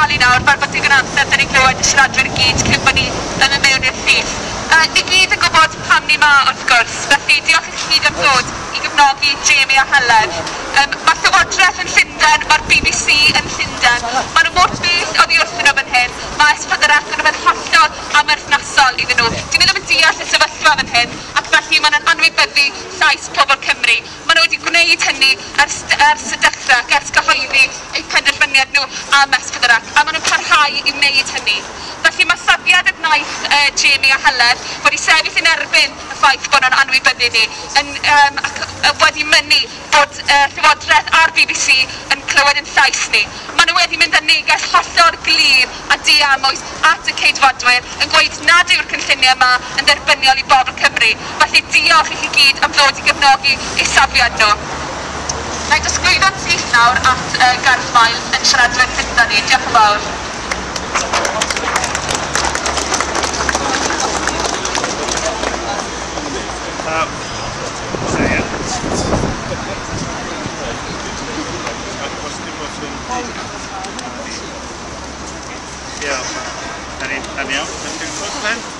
talu nawr fel bod digon amser dyn ni'n clywed y siaradwyr i gyd cyn bod ni yn y mewn i'r llif. Uh, ni gyd yn gwybod pam ni ma wrth gwrs, felly diolch i chi am ddod i gefnogi Jamie a Helen. Um, mae Llywodraeth yn Llundain, mae'r BBC yn Llundain, mae nhw mor beth oddi wrthyn nhw fan hyn, mae Esbydderach yn ymwneud hollol a merthnasol iddyn nhw. Dwi'n meddwl yn deall y sefyllfa fan hyn, ac felly maen nhw'n anwybyddu llais pobl Cymru. Mae nhw wedi gwneud hynny ers, ers y dechrau, ers gyhoeddi cymuned nhw am S4C a maen nhw'n parhau i wneud hynny. Felly mae safiad y gnaeth uh, Jamie a Helen wedi sefyll yn erbyn y ffaith bod nhw'n anwybyddu ni yn, um, ac wedi mynnu bod uh, Llywodraeth a'r BBC yn clywed yn llais ni. Maen nhw wedi mynd â neges hollol glir a diamwys at y ceidfodwyr yn gweud nad yw'r cynlluniau yma yn dderbyniol i bobl Cymru. Felly diolch i chi gyd am ddod i gefnogi eu safiad nhw. Na i dysgwyddo'n syth nawr at uh, Gareth Miles yn siaradwyr gyda ni. Diolch yn fawr. Um, so yeah. Yeah, any, any else?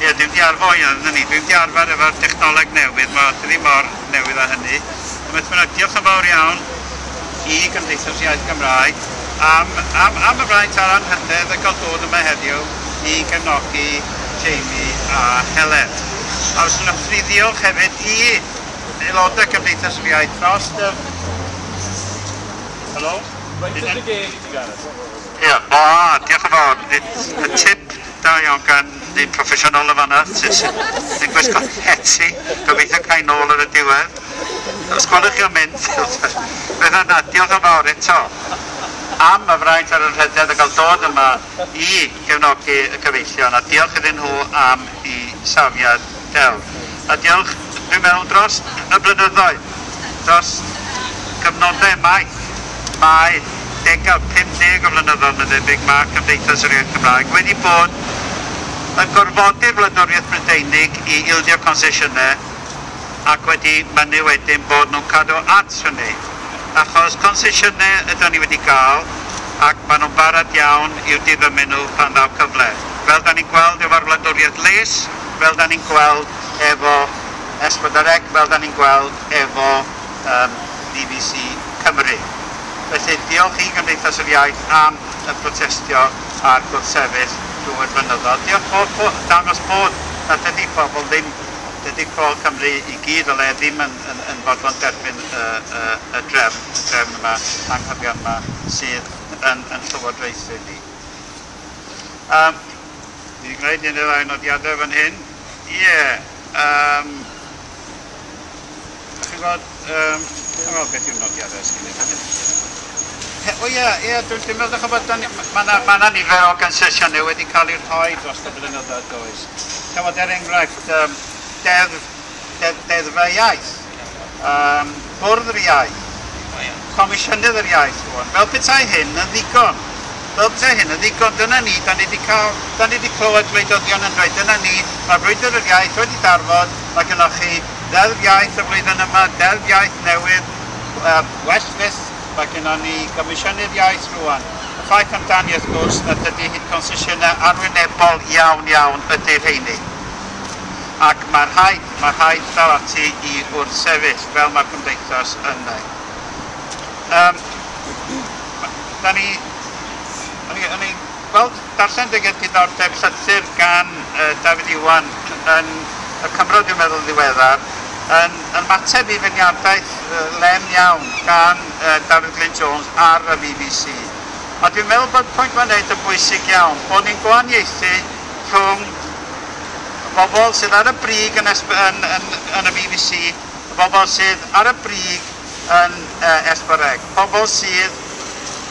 Ie, dwi wedi arfo i yn ni. Dwi'n wedi arfer efo'r technoleg newydd, mae dwi ddim mor newydd â hynny. A beth bynnag, diolch yn fawr iawn i Gymdeithas Iaith Gymraeg am, am, am y braint a'r anhydedd y gael dod yma heddiw i gefnogi Jamie a Helen. A os yna thri ddiolch hefyd i aelodau Cymdeithas yr Iaith dros y... Helo? Right at the gate, Gareth. Ie, o, diolch yn fawr. Y tip da iawn gan ni proffesiynol y fanna sy'n gwisgo heti. Gobeithio cael nôl ar y diwedd. Os gwelwch chi'n mynd, beth yna, diolch yn fawr eto am y fraint ar y rhedeg a gael dod yma i gefnogi y cyfeillion a diolch iddyn nhw am i safiad del. A diolch, dwi'n meddwl, dros y blynyddoedd, dros cyfnodau maith, mae 40 50 o flynyddoedd yn debyg mae Cymdeithas yr Iaith Cymraeg wedi bod yn gorfodi'r Wladwriaeth Brydeinig i ildio concesiynau ac wedi mynnu wedyn bod nhw'n cadw at hynny. Achos concesiynau ydyn ni wedi cael ac maen nhw'n barod iawn i'w diddymu nhw pan ddaw cyfle. Fel da ni'n gweld efo'r wladwriaeth les, fel da ni'n gweld efo Esbyddareg, fel da ni'n gweld efo um, BBC Cymru. Felly diolch i Gymdeithas yr Iaith am y protestio a'r gwrthsefyll drwy'r mynyddodd. Diolch bod, bod dangos bod na dydy pobl ddim, dydy pobl Cymru i gyd o le ddim yn, yn, yn fodlon derbyn y, y, y drefn, y drefn yma, anghyfion yma sydd yn, yn llywodraethu ni. Um, Ni'n gwneud un o'r nodiadau fan hyn. Ie. Yeah, um, Chi'n gwybod, um, beth yw'r nodiadau sgynnydd? O ie, ie, dwi'n meddwl bod mae yna ma nifer o gansesiynau wedi cael eu rhoi dros y blynyddoedd does. Cafod er enghraifft um, deddf, deddf, deddfau iaith, um, bwrdd yr iaith, comisiynydd yr iaith rwan. Fel petai hyn yn ddigon, fel petai hyn yn ddigon, dyna ni, da ni wedi cael, da ni wedi clywed gwleidyddion yn dweud, dyna ni, mae brwydr yr iaith wedi darfod, mae gennych chi deddf iaith y flwyddyn yma, deddf iaith newydd, uh, well fyth mae gennym ni Gomisiynydd Iaith rwan. Y ffaith amdani wrth gwrs na dydy hyd concesiynau arwynebol iawn iawn ydy'r heini. Ac mae'r rhaid, mae'r rhaid fel ati i wrth sefyll fel mae'r cymdeithas yn neud. Um, da ni, o'n i'n ni gweld darllen dy diddordeb llythyr gan uh, David Iwan yn y Cymro, dwi'n meddwl, ddiweddar, yn yn mateb i fyniadaeth uh, lem iawn gan uh, Daryl Glyn Jones ar y BBC. A dwi'n meddwl bod pwynt mae'n neud yn bwysig iawn, bod ni'n gwahaniaethu rhwng bobl sydd ar y brig yn, yn, yn, yn y BBC, y bobl sydd ar y brig yn uh, Esbyreg, pobl sydd,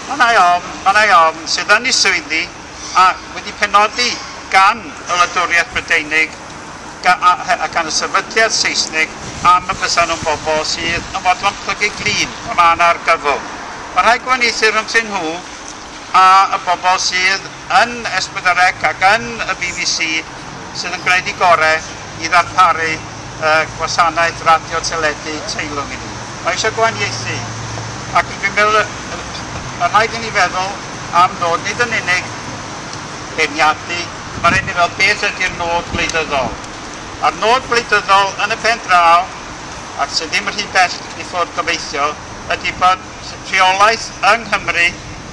mae'n ei ofn, mae'n ei ofn, sydd yn ei swyddi a wedi penodi gan y Wladwriaeth Brydeinig a gan y sefydliad Saesnig am y pesan nhw'n bobl sydd yn fodlon plygu glin o man ar gyfl. Mae rhai gwahaniaethu rhwngthyn nhw a y bobl sydd yn Esbyddarec ac yn y BBC sydd yn gwneud i gorau i ddarparu uh, gwasanaeth radio teledu teilwng i ni. Mae eisiau gwahaniaethu ac dwi'n meddwl y rhaid i ni feddwl am nod nid yn unig beirniadu, mae'n rhaid i ni beth ydy'r nod gwleidyddol. A'r nod gwleidyddol yn y pen draw, ac sydd ddim yn rhy bell i ffwrdd gobeithio, ydy bod rheolaeth yng Nghymru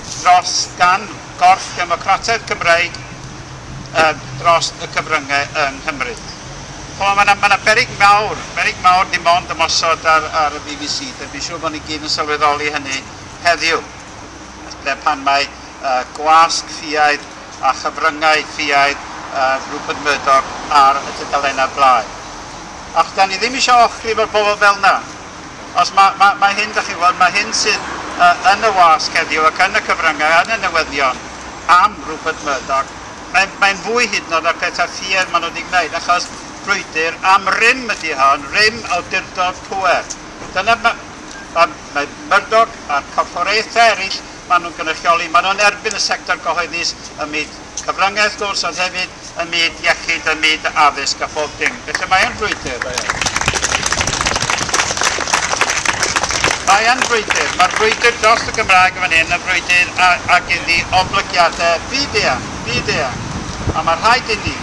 dros gan gorff democratedd Cymreig uh, dros y cyfryngau yng Nghymru. Wel, mae yna ma, na, ma na berig mawr, berig mawr dim ond ymosod ar, ar y BBC, Dwi'n fi'n siŵr bod ni gyd yn sylweddoli hynny heddiw, ble pan mae uh, gwasg ffiaid a chyfryngau ffiaid uh, Rupert Murdoch ar y tydalennau blaen. Ach, da ni ddim eisiau ochri fel bobl fel na. Os mae ma, ma hyn, da chi'n gweld, mae hyn sydd uh, yn y wasg heddiw ac yn y cyfryngau, yn y newyddion am Rupert Murdoch, mae'n mae fwy hyd yn oed ar pethau ffier maen nhw wedi gwneud, achos brwydr am rym ydy hon, rym awdurdod pwer. Dyna mae ma, Murdoch a'r corfforaethau eraill maen nhw'n gynrychioli, maen nhw'n erbyn y sector gyhoeddus ym myd cyfryngau wrth gwrs, ond hefyd y myd iechyd, y myd addysg a bob dim. Felly mae yn brwydr. Mae yn brwydr. Mae'r brwydr dros y Gymraeg yn fan hyn yn brwydr ac iddi oblygiadau fidea, fidea. A mae rhaid i ni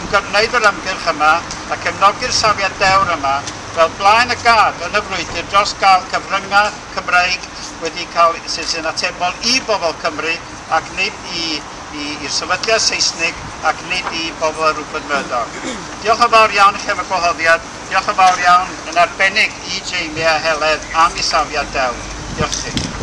ymgyrwneud yr ymgyrch yma a cefnogi'r safiad dewr yma fel blaen y gad yn y frwydr dros gael cyfryngau Cymreig wedi cael sy'n atebol i bobl Cymru ac nid i i'r sefydliad Saesnig ac nid i bobl Rupert Murdoch. Diolch yn fawr iawn i chi am y gwahoddiad. Diolch yn fawr iawn yn arbennig i Jamie a Heledd am ei safiad dew. Diolch chi.